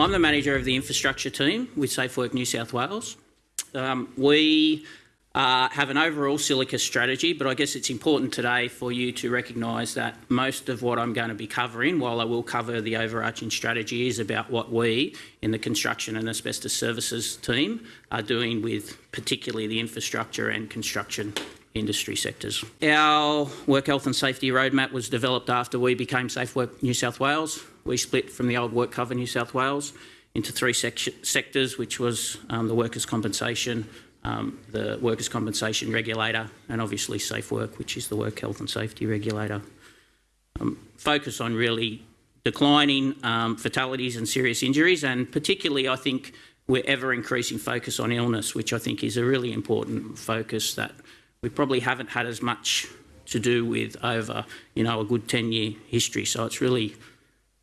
I'm the manager of the infrastructure team with SafeWork New South Wales. Um, we uh, have an overall silica strategy, but I guess it's important today for you to recognise that most of what I'm going to be covering, while I will cover the overarching strategy, is about what we in the construction and asbestos services team are doing with particularly the infrastructure and construction industry sectors. Our work health and safety roadmap was developed after we became SafeWork New South Wales. We split from the old Work WorkCover New South Wales into three sectors, which was um, the workers' compensation, um, the workers' compensation regulator, and obviously Safe Work, which is the work health and safety regulator. Um, focus on really declining um, fatalities and serious injuries, and particularly, I think, we're ever increasing focus on illness, which I think is a really important focus that we probably haven't had as much to do with over, you know, a good 10-year history. So it's really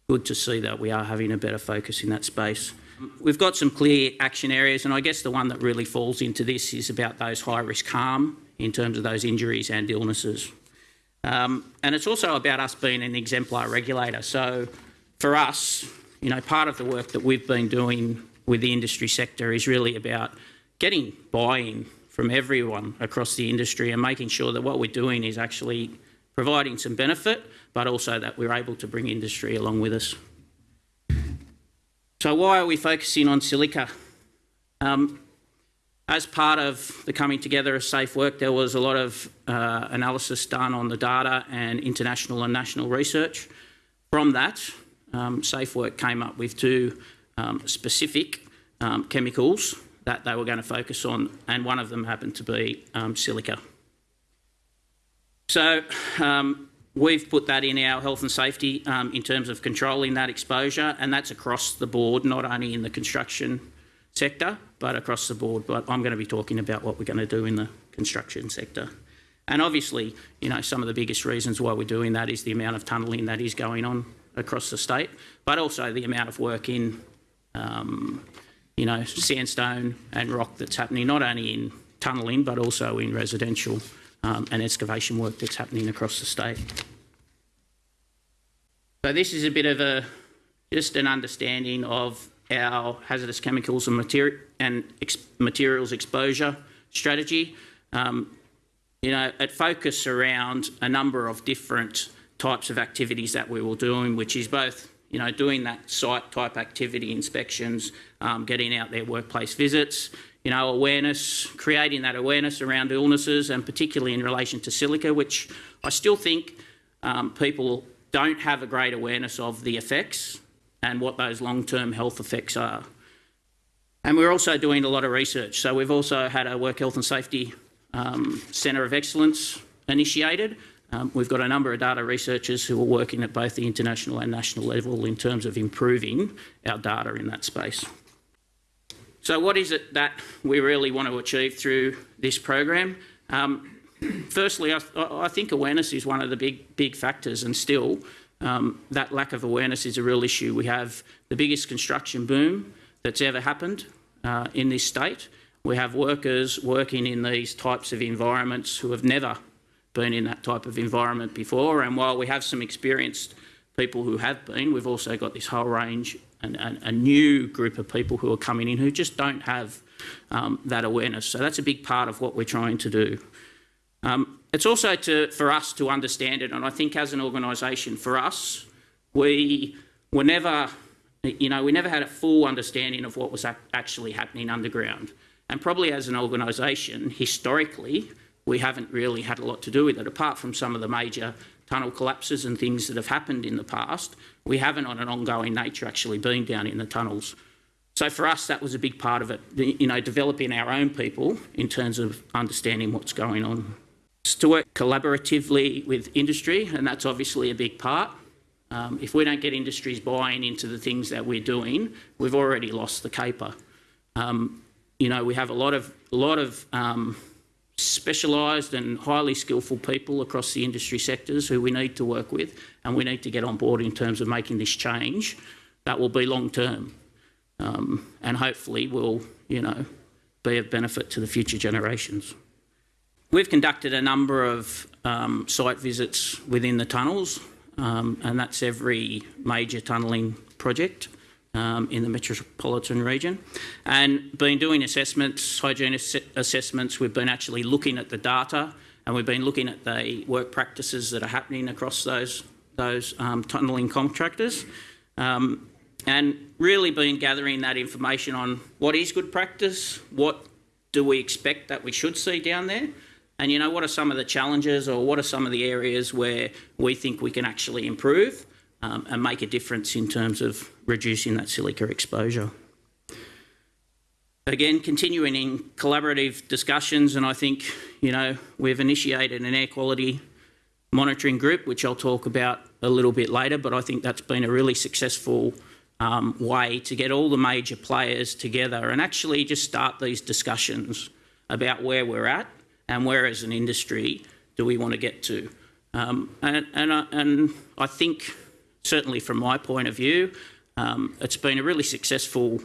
good to see that we are having a better focus in that space. We've got some clear action areas, and I guess the one that really falls into this is about those high-risk harm in terms of those injuries and illnesses. Um, and it's also about us being an exemplar regulator. So for us, you know, part of the work that we've been doing with the industry sector is really about getting buy-in from everyone across the industry and making sure that what we're doing is actually providing some benefit, but also that we're able to bring industry along with us. So why are we focusing on silica? Um, as part of the coming together of Safe Work, there was a lot of uh, analysis done on the data and international and national research. From that, um, Safe Work came up with two um, specific chemicals that they were going to focus on, and one of them happened to be silica. So We've put that in our health and safety um, in terms of controlling that exposure, and that's across the board, not only in the construction sector, but across the board. But I'm going to be talking about what we're going to do in the construction sector. And obviously, you know, some of the biggest reasons why we're doing that is the amount of tunnelling that is going on across the state, but also the amount of work in, um, you know, sandstone and rock that's happening not only in tunnelling, but also in residential um, and excavation work that's happening across the state. So this is a bit of a just an understanding of our hazardous chemicals and, materi and ex materials exposure strategy. Um, you know, it focused around a number of different types of activities that we were doing, which is both, you know, doing that site type activity inspections, um, getting out there workplace visits, you know, awareness, creating that awareness around illnesses and particularly in relation to silica, which I still think um, people don't have a great awareness of the effects and what those long-term health effects are. And we're also doing a lot of research. So we've also had a Work Health and Safety um, Centre of Excellence initiated. Um, we've got a number of data researchers who are working at both the international and national level in terms of improving our data in that space. So what is it that we really want to achieve through this program? Um, firstly, I, I, think awareness is one of the big, big factors and still um, that lack of awareness is a real issue. We have the biggest construction boom that's ever happened uh, in this state. We have workers working in these types of environments who have never been in that type of environment before. And while we have some experienced people who have been, we've also got this whole range and, and a new group of people who are coming in who just don't have um, that awareness. So that's a big part of what we're trying to do. Um, it's also to, for us to understand it, and I think as an organisation, for us, we were never, you know, we never had a full understanding of what was actually happening underground. And probably as an organisation, historically, we haven't really had a lot to do with it, apart from some of the major tunnel collapses and things that have happened in the past. We haven't on an ongoing nature actually been down in the tunnels. So for us, that was a big part of it, you know, developing our own people in terms of understanding what's going on. It's to work collaboratively with industry, and that's obviously a big part. Um, if we don't get industries buying into the things that we're doing, we've already lost the caper. Um, you know, we have a lot of, a lot of um, specialised and highly skillful people across the industry sectors who we need to work with and we need to get on board in terms of making this change that will be long term um, and hopefully will, you know, be of benefit to the future generations. We've conducted a number of um, site visits within the tunnels um, and that's every major tunnelling project um, in the metropolitan region, and been doing assessments, hygiene ass- assessments. We've been actually looking at the data, and we've been looking at the work practices that are happening across those those um, tunnelling contractors, um, and really been gathering that information on what is good practice, what do we expect that we should see down there, and you know what are some of the challenges or what are some of the areas where we think we can actually improve um, and make a difference in terms of reducing that silica exposure. Again, continuing in collaborative discussions, and I think you know we've initiated an air quality monitoring group, which I'll talk about a little bit later. But I think that's been a really successful um, way to get all the major players together and actually just start these discussions about where we're at and where, as an industry, do we want to get to. Um, and, and, I, and I think, certainly from my point of view, um, it's been a really successful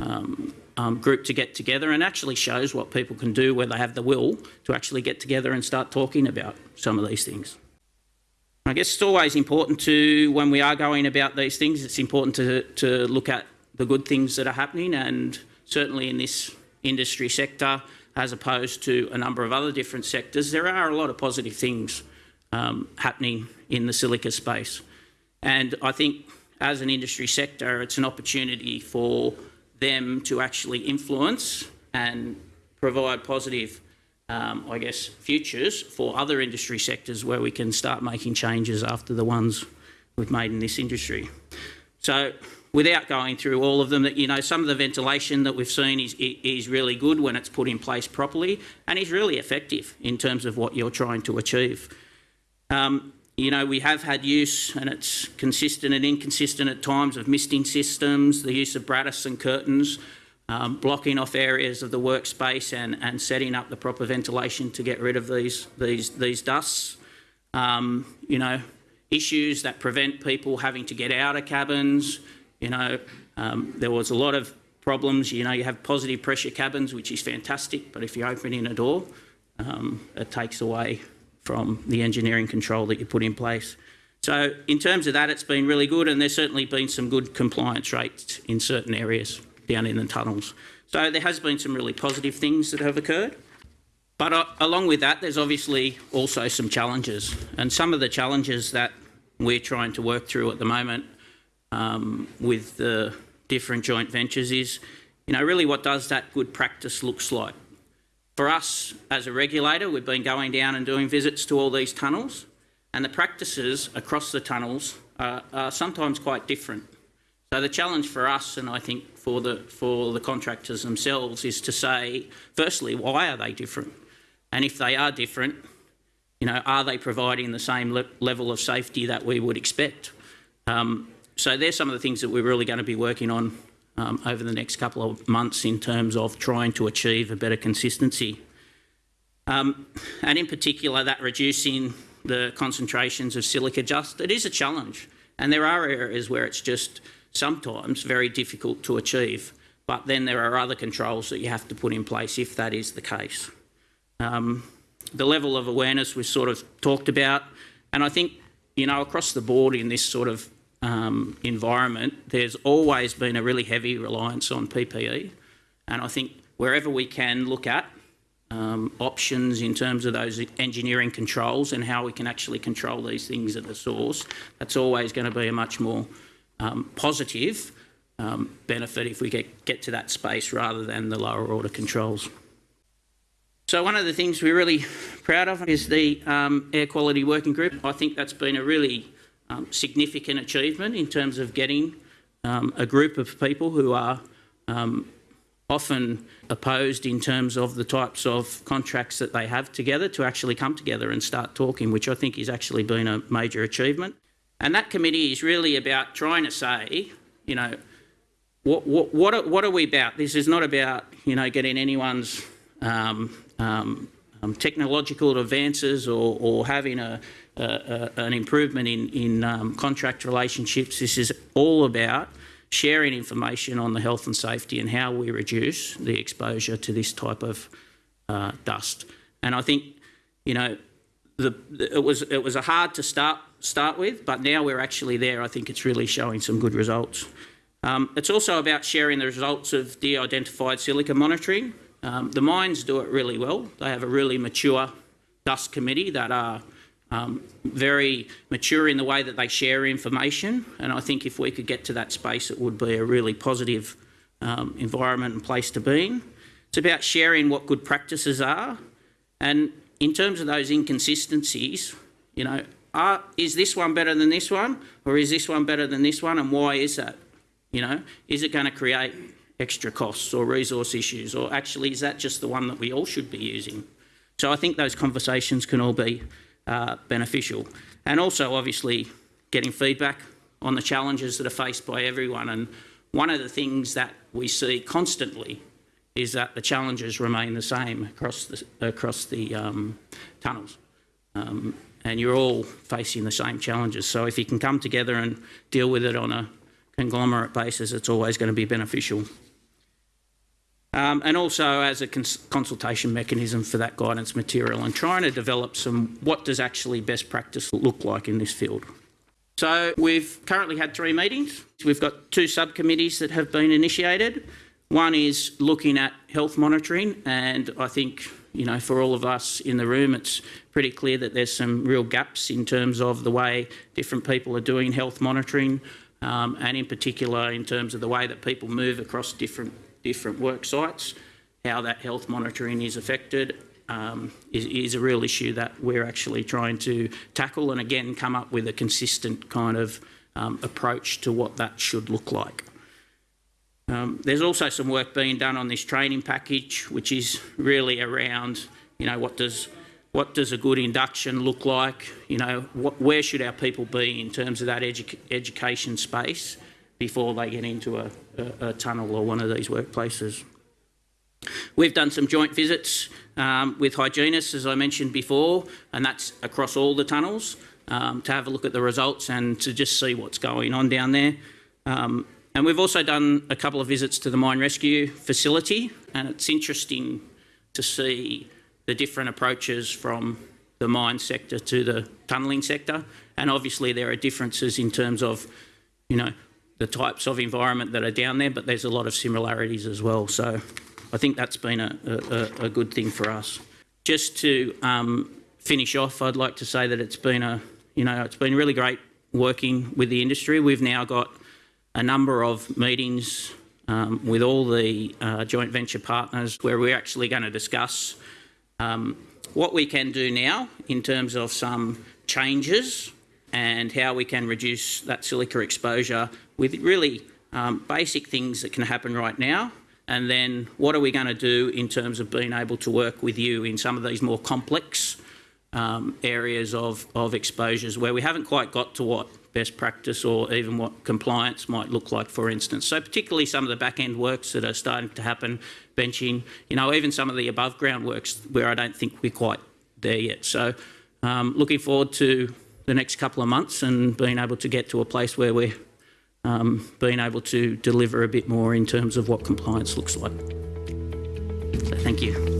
um, um, group to get together and actually shows what people can do where they have the will to actually get together and start talking about some of these things. I guess it's always important to, when we are going about these things, it's important to, to look at the good things that are happening and certainly in this industry sector, as opposed to a number of other different sectors, there are a lot of positive things um, happening in the silica space. And I think as an industry sector, it's an opportunity for them to actually influence and provide positive, um, I guess, futures for other industry sectors where we can start making changes after the ones we've made in this industry. So without going through all of them, that you know, some of the ventilation that we've seen is, is really good when it's put in place properly and is really effective in terms of what you're trying to achieve. Um, you know, we have had use, and it's consistent and inconsistent at times, of misting systems, the use of brattice and curtains, um, blocking off areas of the workspace and, and setting up the proper ventilation to get rid of these, these, these dusts. Um, you know, issues that prevent people having to get out of cabins. You know, um, there was a lot of problems. You know, you have positive pressure cabins, which is fantastic, but if you open in a door, um, it takes away from the engineering control that you put in place. So in terms of that, it's been really good, and there's certainly been some good compliance rates in certain areas down in the tunnels. So there has been some really positive things that have occurred. But uh, along with that, there's obviously also some challenges, and some of the challenges that we're trying to work through at the moment um, with the different joint ventures is, you know, really what does that good practice looks like for us as a regulator, we've been going down and doing visits to all these tunnels, and the practices across the tunnels are, are sometimes quite different. So the challenge for us, and I think for the for the contractors themselves, is to say, firstly, why are they different? And if they are different, you know, are they providing the same le level of safety that we would expect? Um, so there's some of the things that we're really going to be working on um, over the next couple of months in terms of trying to achieve a better consistency. Um, and in particular, that reducing the concentrations of silica just, it is a challenge. And there are areas where it's just sometimes very difficult to achieve. But then there are other controls that you have to put in place if that is the case. Um, the level of awareness we sort of talked about, and I think, you know, across the board in this sort of um, environment, there's always been a really heavy reliance on PPE. And I think wherever we can look at um, options in terms of those engineering controls and how we can actually control these things at the source, that's always going to be a much more um, positive um, benefit if we get, get to that space rather than the lower order controls. So one of the things we're really proud of is the um, air quality working group. I think that's been a really um, significant achievement in terms of getting um, a group of people who are um, often opposed in terms of the types of contracts that they have together to actually come together and start talking, which I think has actually been a major achievement. And that committee is really about trying to say, you know, what, what, what, are, what are we about? This is not about, you know, getting anyone's um, um, um, technological advances or, or having a, uh, an improvement in, in um, contract relationships. This is all about sharing information on the health and safety and how we reduce the exposure to this type of uh, dust. And I think, you know, the, it was it was a hard to start start with, but now we're actually there. I think it's really showing some good results. Um, it's also about sharing the results of de-identified silica monitoring. Um, the mines do it really well. They have a really mature dust committee that are um, very mature in the way that they share information. And I think if we could get to that space, it would be a really positive um, environment and place to be in. It's about sharing what good practices are. And in terms of those inconsistencies, you know, are, is this one better than this one? Or is this one better than this one? And why is that? You know, is it going to create extra costs or resource issues? Or actually, is that just the one that we all should be using? So I think those conversations can all be uh, beneficial. And also, obviously, getting feedback on the challenges that are faced by everyone. And one of the things that we see constantly is that the challenges remain the same across the, across the um, tunnels. Um, and you're all facing the same challenges. So if you can come together and deal with it on a conglomerate basis, it's always going to be beneficial. Um, and also as a cons consultation mechanism for that guidance material and trying to develop some what does actually best practice look like in this field. So we've currently had three meetings. We've got two subcommittees that have been initiated. One is looking at health monitoring and I think you know for all of us in the room it's pretty clear that there's some real gaps in terms of the way different people are doing health monitoring um, and in particular in terms of the way that people move across different different work sites, how that health monitoring is affected um, is, is, a real issue that we're actually trying to tackle and again come up with a consistent kind of um, approach to what that should look like. Um, there's also some work being done on this training package which is really around you know what does what does a good induction look like? You know what, where should our people be in terms of that edu education space before they get into a, a, a tunnel or one of these workplaces. We've done some joint visits um, with hygienists, as I mentioned before, and that's across all the tunnels um, to have a look at the results and to just see what's going on down there. Um, and we've also done a couple of visits to the mine rescue facility, and it's interesting to see the different approaches from the mine sector to the tunnelling sector. And obviously there are differences in terms of, you know, the types of environment that are down there, but there's a lot of similarities as well. So I think that's been a, a, a good thing for us. Just to um, finish off, I'd like to say that it's been a, you know, it's been really great working with the industry. We've now got a number of meetings um, with all the uh, joint venture partners where we're actually going to discuss um, what we can do now in terms of some changes and how we can reduce that silica exposure with really um, basic things that can happen right now and then what are we going to do in terms of being able to work with you in some of these more complex um, areas of, of exposures where we haven't quite got to what best practice or even what compliance might look like, for instance. So particularly some of the back-end works that are starting to happen, benching, you know, even some of the above-ground works where I don't think we're quite there yet. So um, looking forward to the next couple of months and being able to get to a place where we're um, being able to deliver a bit more in terms of what compliance looks like. So thank you.